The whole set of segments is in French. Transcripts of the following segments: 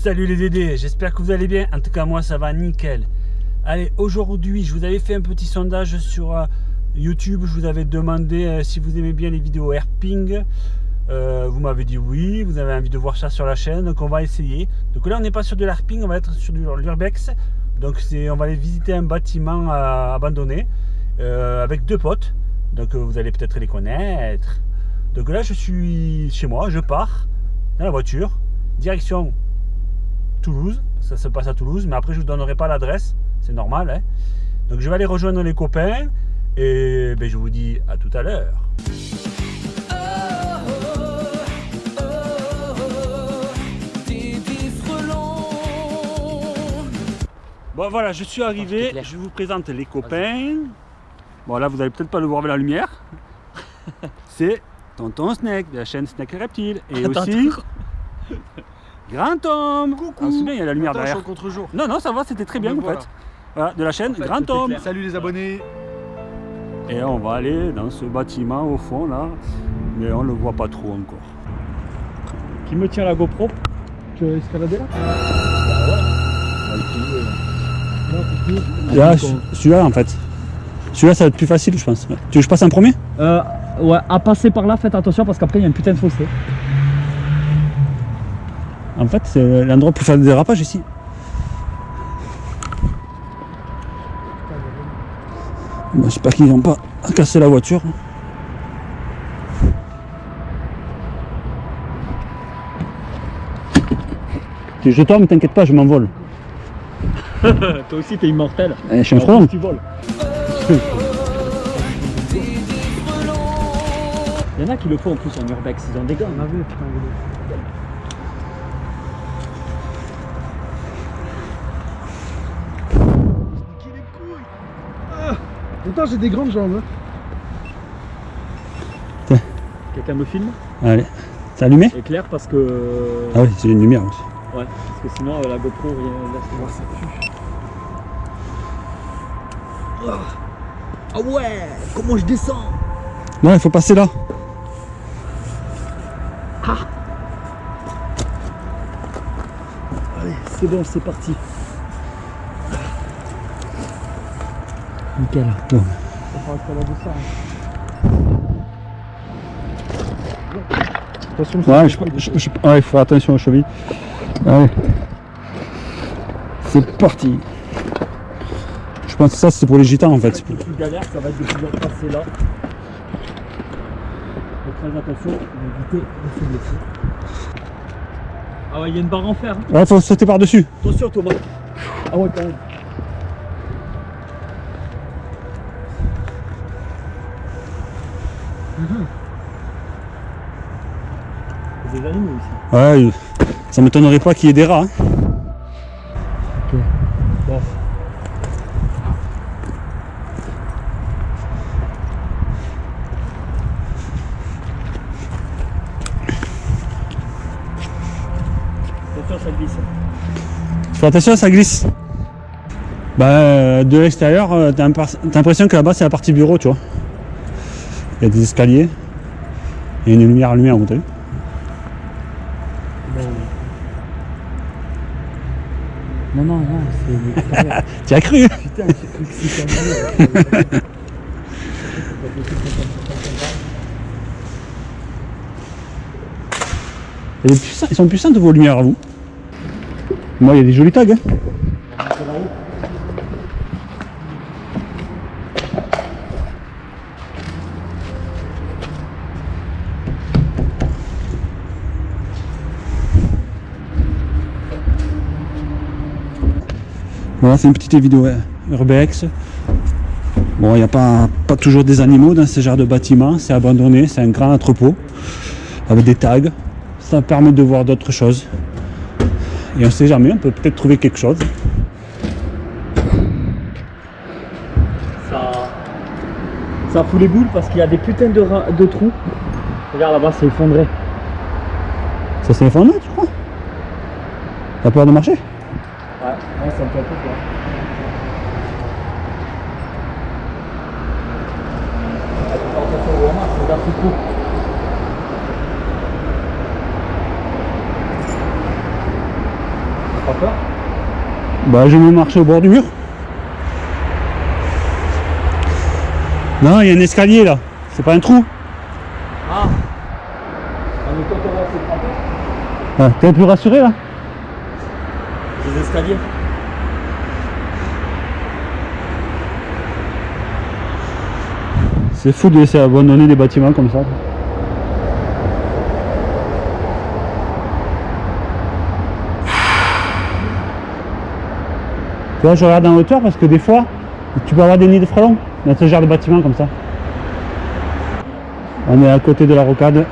Salut les Dédés, j'espère que vous allez bien. En tout cas, moi, ça va nickel. Allez, aujourd'hui, je vous avais fait un petit sondage sur euh, YouTube. Je vous avais demandé euh, si vous aimez bien les vidéos herping. Euh, vous m'avez dit oui, vous avez envie de voir ça sur la chaîne, donc on va essayer. Donc là, on n'est pas sur de l'herping, on va être sur du l'urbex. Donc on va aller visiter un bâtiment abandonné avec deux potes. Donc vous allez peut-être les connaître. Donc là, je suis chez moi, je pars dans la voiture, direction Toulouse. Ça se passe à Toulouse, mais après, je ne vous donnerai pas l'adresse. C'est normal. Hein. Donc, je vais aller rejoindre les copains. Et ben, je vous dis à tout à l'heure. Bon voilà, je suis arrivé, je vous présente les copains. Bon là, vous allez peut-être pas le voir avec la lumière. C'est Tonton Snake de la chaîne Snake Reptile. Et aussi Grand Homme Coucou ah, bien, il y a la lumière derrière. contre-jour. Non, non, ça va, c'était très bien en fait. Voilà, de la chaîne Grand Homme. Salut les abonnés Et on va aller dans ce bâtiment au fond là, mais on le voit pas trop encore. Qui me tient la GoPro Tu veux escalader là Bah ouais. celui-là en fait. Celui-là ça va être plus facile je pense. Tu veux que je passe en premier? Euh, Ouais, à passer par là, faites attention parce qu'après il y a une putain de fossé. En fait, c'est l'endroit pour faire des dérapages ici. J'espère qu'ils n'ont pas cassé la voiture. Je tombe, t'inquiète pas, je m'envole. Toi aussi, t'es immortel. Eh, je suis un front. Tu voles. Il y en a qui le font en plus en urbex, ils ont des gants. Pourtant j'ai des grandes jambes. Hein. Quelqu'un me filme? Allez. C'est allumé? Éclair parce que... Ah oui, c'est une lumière aussi. Ouais, parce que sinon euh, la GoPro, rien, là, ça pue. Ah ouais Comment je descends? Non, il faut passer là. Ah Allez, c'est bon, c'est parti. Nickel. Attention, ouais, je, je, je, ouais, il faut faire attention aux chevilles. Allez. C'est parti. Je pense que ça c'est pour les gitans en fait. Le plus galère, ça va être de pouvoir passer là. Faut très attention, éviter de se blesser. Ah ouais, il y a une barre en fer. Hein. Ouais, faut sauter par-dessus. Attention Thomas. Ah ouais, quand même. Des animaux ici. Ouais, ça m'étonnerait pas qu'il y ait des rats. Hein. Ok. Bon. Attention, ça glisse. Fais attention, ça glisse. Bah, de l'extérieur, euh, t'as l'impression que là-bas c'est la partie bureau, tu vois. Il y a des escaliers. Il y a une lumière allumée en haut, t'as vu Non, non, non, c'est Tu as cru Putain, j'ai cru que c'était Ils sont puissants de vos lumières à vous. Moi, il y a des jolis tags. Hein. Voilà, c'est une petite vidéo urbex. Bon, il n'y a pas, pas toujours des animaux dans ce genre de bâtiment, c'est abandonné, c'est un grand entrepôt avec des tags. Ça permet de voir d'autres choses. Et on ne sait jamais, on peut peut-être trouver quelque chose. Ça, ça fout les boules parce qu'il y a des putains de, de trous. Regarde là-bas, c'est effondré. Ça s'est effondré, tu crois? T'as peur de marcher? Ouais, ouais ça me fait un peu peur. Pas peur Bah je me marche au bord du mur. Non, il y a un escalier là. C'est pas un trou. Ah tremper Ah, T'es un peu rassuré là? C'est fou de laisser abandonner des bâtiments comme ça. Tu vois, je regarde en hauteur parce que des fois, tu peux avoir des nids de frelons dans ce genre de bâtiment comme ça. On est à côté de la rocade.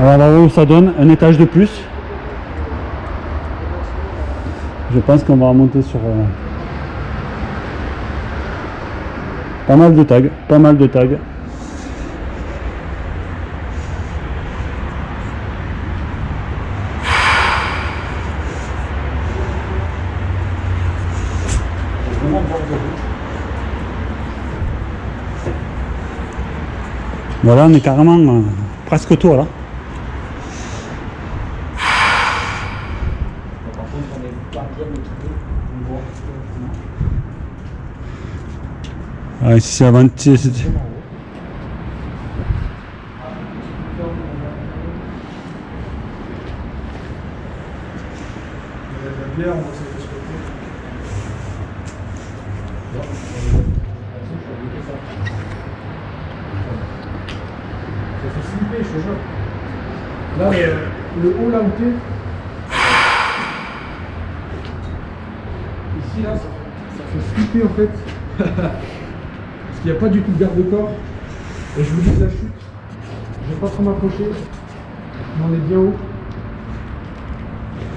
Alors là où ça donne un étage de plus. Je pense qu'on va remonter sur... euh, Pas mal de tags, pas mal de tags. Voilà, on est carrément euh, presque tout là. Par contre, on est pas bien équipé. On voit Ah, ici c'est avant. c'est- c'est- La bière, on va se respecter. Ça fait slipper, je te jure. Là, le, haut là où t'es. Ici, là, ça fait, ça fait slipper en fait. Qu'il n'y a pas du tout de garde-corps. Et je vous dis que la chute, je vais pas trop m'approcher. Mais on est bien haut.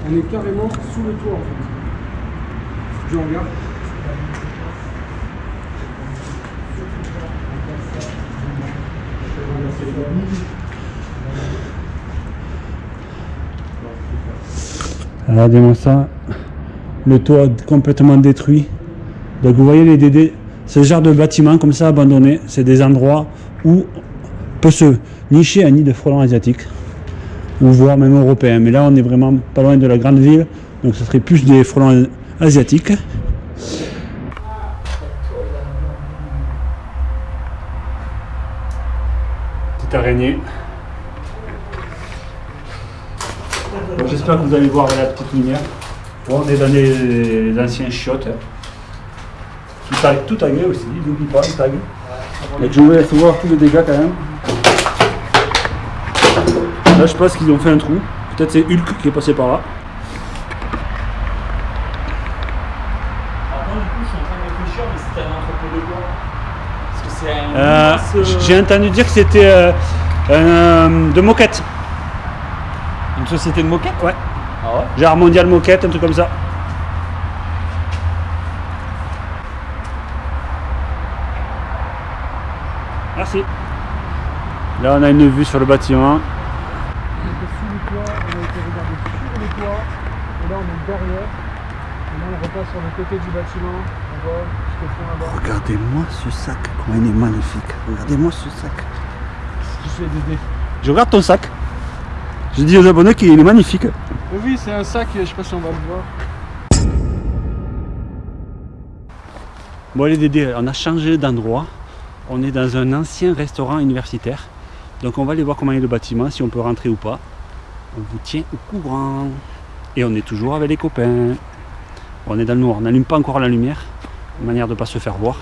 On est carrément sous le toit en fait. Je regarde. Regardez-moi ça. Le toit complètement détruit. Donc vous voyez les DD, ce genre de bâtiment comme ça abandonné, c'est des endroits où peut se nicher un nid de frelons asiatiques ou voire même européens. Mais là on est vraiment pas loin de la grande ville, donc ce serait plus des frelons asiatiques. Petite araignée. J'espère que vous allez voir la petite lumière. Bon, on est dans les anciens chiottes. Hein. Tout, tag- tout tagué aussi, n'oublie pas, le tag. Et je vous laisse voir tous les dégâts quand même. Là, je pense qu'ils ont fait un trou. Peut-être c'est Hulk qui est passé par là. Par contre, du coup, je suis en train de réfléchir, mais c'était un entrepôt de quoi Parce que c'est un. Euh, euh, J'ai entendu dire que c'était euh, un- de moquette. Une société de moquette Ouais. Ah ouais? Genre mondial moquette, un truc comme ça. Merci. Là, on a une vue sur le bâtiment. On était sous le toit, on a été regarder sur le toit, et là on est derrière. Et là on repasse sur le côté du bâtiment, on voit jusqu'au fond là-bas. Regardez-moi ce sac, comment il est magnifique. Regardez-moi ce sac. Je fais des dés. Je regarde ton sac. Je dis aux abonnés qu'il est magnifique. Oui, c'est un sac, je sais pas si on va le voir. Bon les Dédés, on a changé d'endroit. On est dans un ancien restaurant universitaire. Donc on va aller voir comment est le bâtiment, si on peut rentrer ou pas. On vous tient au courant. Et on est toujours avec les copains. On est dans le noir, on n'allume pas encore la lumière. manière de ne pas se faire voir.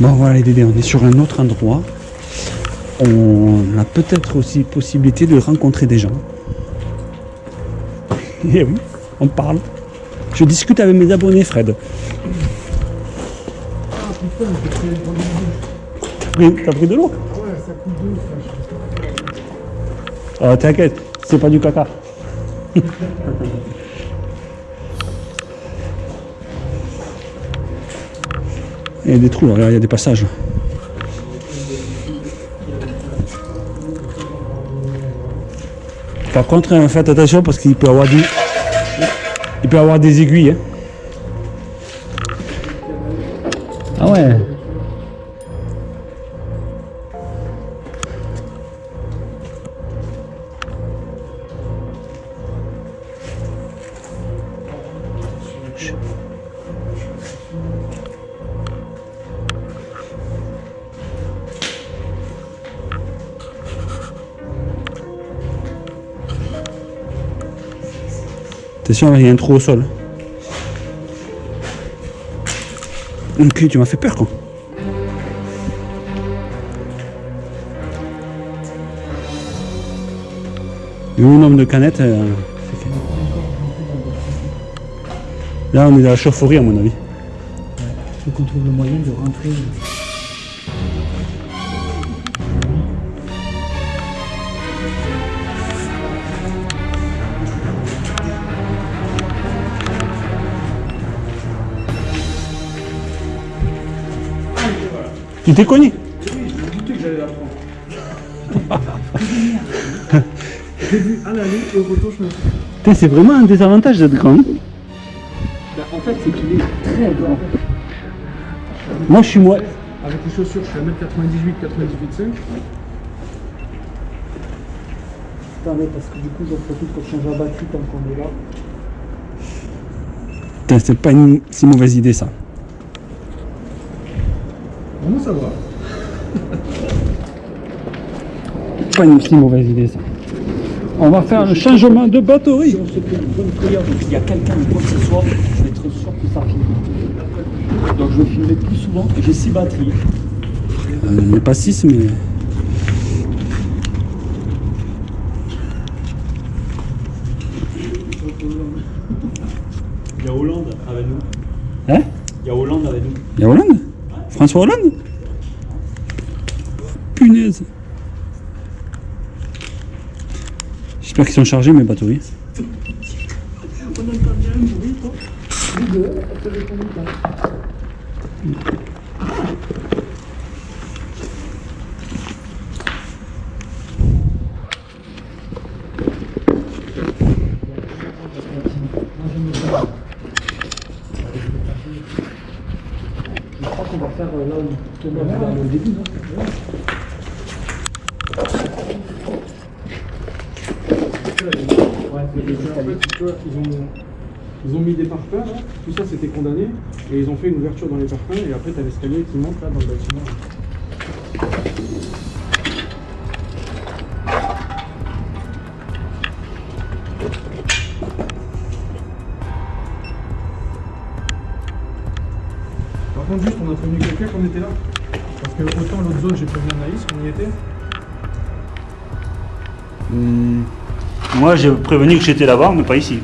Bon voilà les Dédés, on est sur un autre endroit. On a peut-être aussi possibilité de rencontrer des gens. Eh oui, on parle. Je discute avec mes abonnés Fred. Ah putain, pris. T'as pris, t'as pris de l'eau? Ouais, ça pas. Ah t'inquiète, c'est pas du caca. Il y a des trous là, il y a des passages. Par contre, hein, faites attention parce qu'il peut avoir. Il peut avoir des aiguilles. hein. Ah ouais. Attention, il y a un trou au sol. Ok, tu m'as fait peur quoi. Le nombre de canettes. euh. Là, on est dans la chaufferie à mon avis. Tu t'es cogné Oui, je me doutais que j'allais la prendre. J'ai vu à l'aller et au retour, je me suis Putain, C'est vraiment un désavantage d'être grand. Bah, en fait, c'est qu'il est très grand. Moi, je suis moi. Avec les chaussures, je suis à 1m98, 98,5. Attendez, parce que du coup, j'en profite pour changer la batterie tant qu'on est là. Putain, c'est pas une si mauvaise idée ça. Comment ça va Pas une si mauvaise idée ça. On va faire le changement de batterie. Si on se fait une bonne prière, donc il y a quelqu'un ou quoi que ce soit, je vais être sûr que ça filme. Donc je vais filmer plus souvent. J'ai 6 batteries. Euh, Il n'y a pas 6 mais. Il y a Hollande avec nous. Hein Il y a Hollande avec nous. Il y a Hollande? François Hollande Punaise. J'espère qu'ils sont chargés mes batteries. On Les deux, ça fait combien de temps Je crois qu'on va faire euh, là où Ils ont, mis des parpaings, là. tout ça c'était condamné, et ils ont fait une ouverture dans les parpaings, et après tu as l'escalier qui monte là dans le bâtiment. Moi j'ai prévenu que j'étais là-bas, mais pas ici.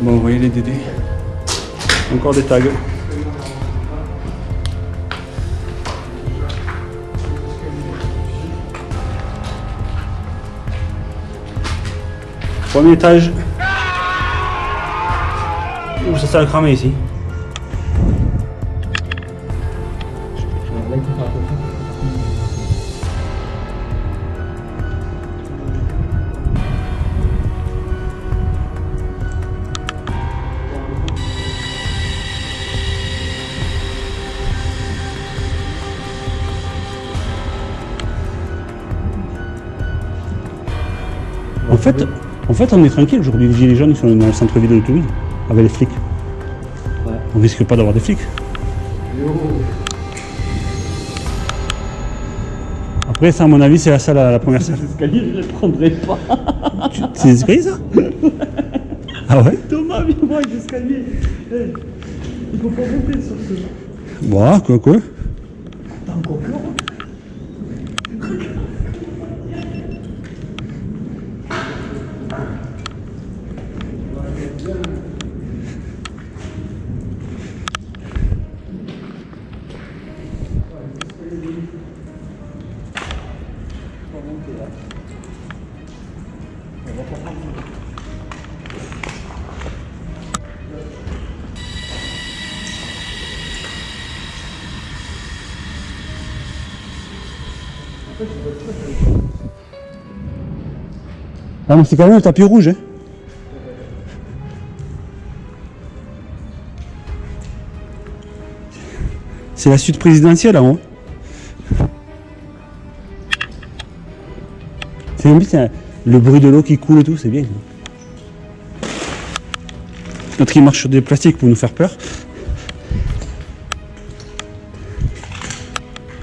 Bon, vous voyez les DD. Encore des tags. Premier étage. Ça s'est cramé ici. En fait, en fait, on est tranquille aujourd'hui. Les gilets jaunes ils sont dans le centre-ville de Toulouse avec les flics. On risque pas d'avoir des flics. Après, ça, à mon avis, c'est la salle à la première salle. L'escalier, je ne le prendrai pas. C'est des escaliers, ça? Ah ouais? Thomas, viens voir avec l'escalier. Hey, il faut pas monter sur ce. Bon, quoi, quoi? Ah, mais c'est quand même le tapis rouge. Hein. C'est la suite présidentielle en haut. C'est bien, c'est le bruit de l'eau qui coule et tout, c'est bien. Notre qui marche sur des plastiques pour nous faire peur.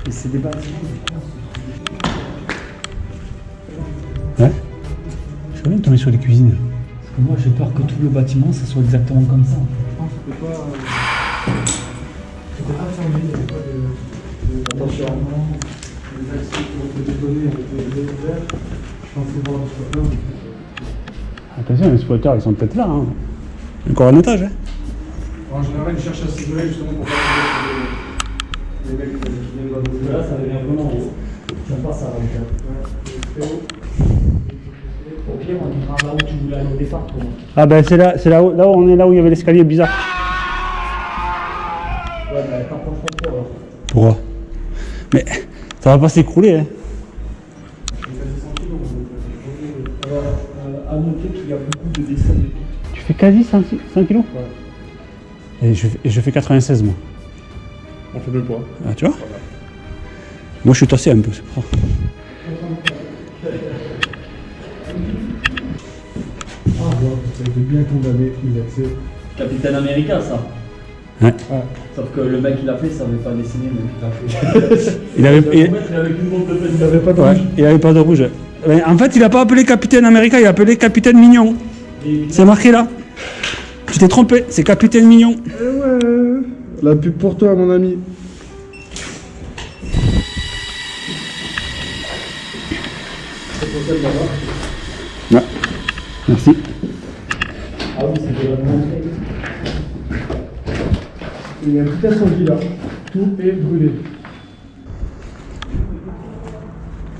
C'est des bâtiments. C'est bien de tomber sur les cuisines. Parce que moi j'ai peur que tout le bâtiment ça soit exactement comme ça. Je pense que c'était pas. euh, C'était pas fermé, il n'y avait pas de. d'environnement. Les accès pour les données avaient été ouverts. Je pensais voir le spotter. Attention, les spotters, ils sont peut-être là. Hein. Encore un étage. Hein. En général, ils cherchent à s'isoler justement pour pas sur les, les mecs qui viennent d'adresser. Là ça devient vraiment haut. J'aime pas ça. Donc, Ouais, très. Au pire on ira là où tu voulais aller au départ. Ah ben c'est là, c'est là, où- là où on est là où il y avait l'escalier bizarre. Ouais, bah t'approches pas trop alors. Pourquoi? Mais ça va pas s'écrouler. Hein. Alors, euh, à noter qu'il y a beaucoup de dessins de pics. Tu fais quasi 100, 100 kilos? Et je, fais- et je fais 96 moi. On fait deux poids. Ah, tu vois? Moi je suis tassé un peu, c'est pour ça. Ça a été bien condamné, les accès. Capitaine America ça. Ouais. Sauf que le mec il a fait, ça savait pas dessiner mais il a fait. Il avait, Il il, a avec une bombe de Il n'avait pas de ouais, rouge. il avait pas de rouge. Mais en fait, il a pas appelé Capitaine Américain, il a appelé Capitaine Mignon. C'est marqué là. Tu t'es trompé, c'est Capitaine Mignon. Eh ouais La pub pour toi, mon ami. Ouais. Merci. Ah oui, c'était vraiment Il y a un petit incendie là. Tout est brûlé.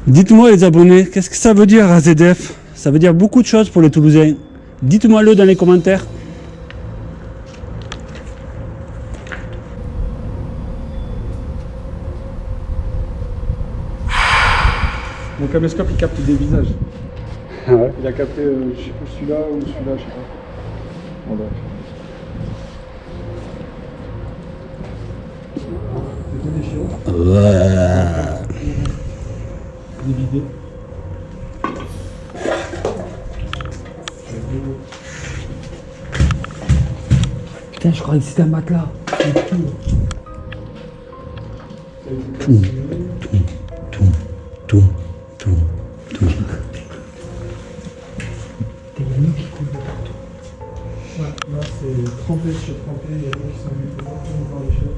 Dites-moi les abonnés, qu'est-ce que ça veut dire AZF Ça veut dire beaucoup de choses pour les Toulousains. Dites-moi le dans les commentaires. Mon caméscope il capte des visages. Ah ouais. Il a capté euh, je sais pas, celui-là ou celui-là, je sais pas. Bref. C'était. Putain, je croyais que c'était un matelas. Tout, tout. Trempé sur trempé, il y a des gens qui sont venus pour voir les choses.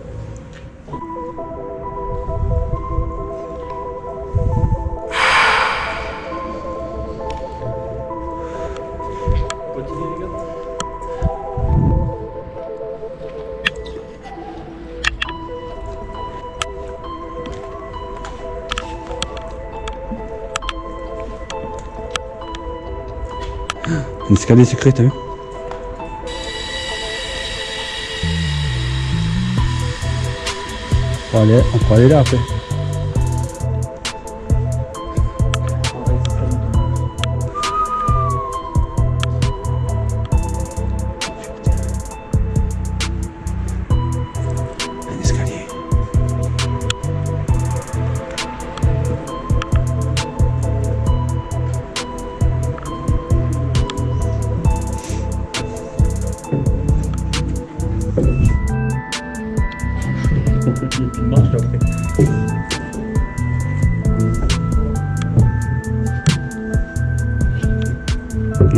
Un escalier secret, t'as vu? On pourra, aller, on pourra Il marche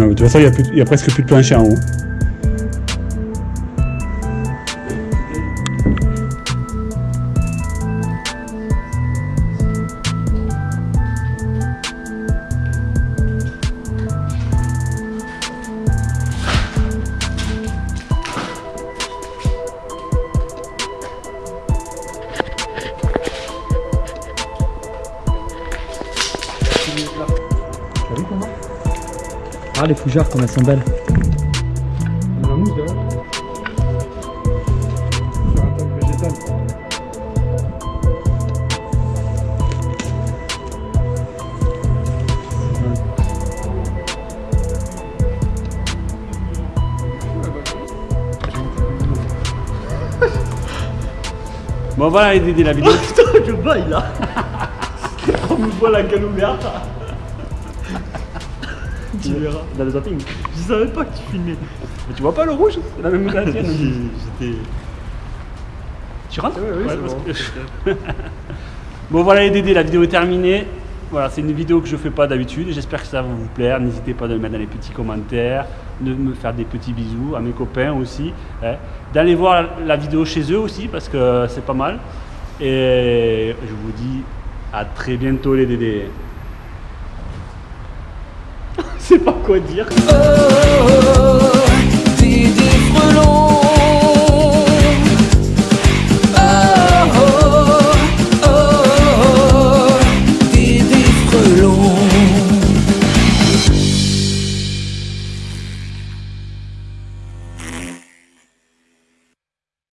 de toute façon, il y a a presque plus de plancher en haut. fougère combien 100 balles Bon voilà les dédés la vidéo. Je baille là On me voit la gueule ouverte dans le zapping. Je savais pas que tu filmais. Mais tu vois pas le rouge? C'est la même que la tienne. J'étais. Tu rentres? Oui, Ouais, que- bon voilà les Dédés, la vidéo est terminée. Voilà, c'est une vidéo que je fais pas d'habitude. J'espère que ça va vous plaire. N'hésitez pas à le mettre dans les petits commentaires, de me faire des petits bisous à mes copains aussi. hein. D'aller voir la vidéo chez eux aussi parce que c'est pas mal. Et je vous dis à très bientôt les Dédés. Sais pas quoi dire. oh, oh, oh.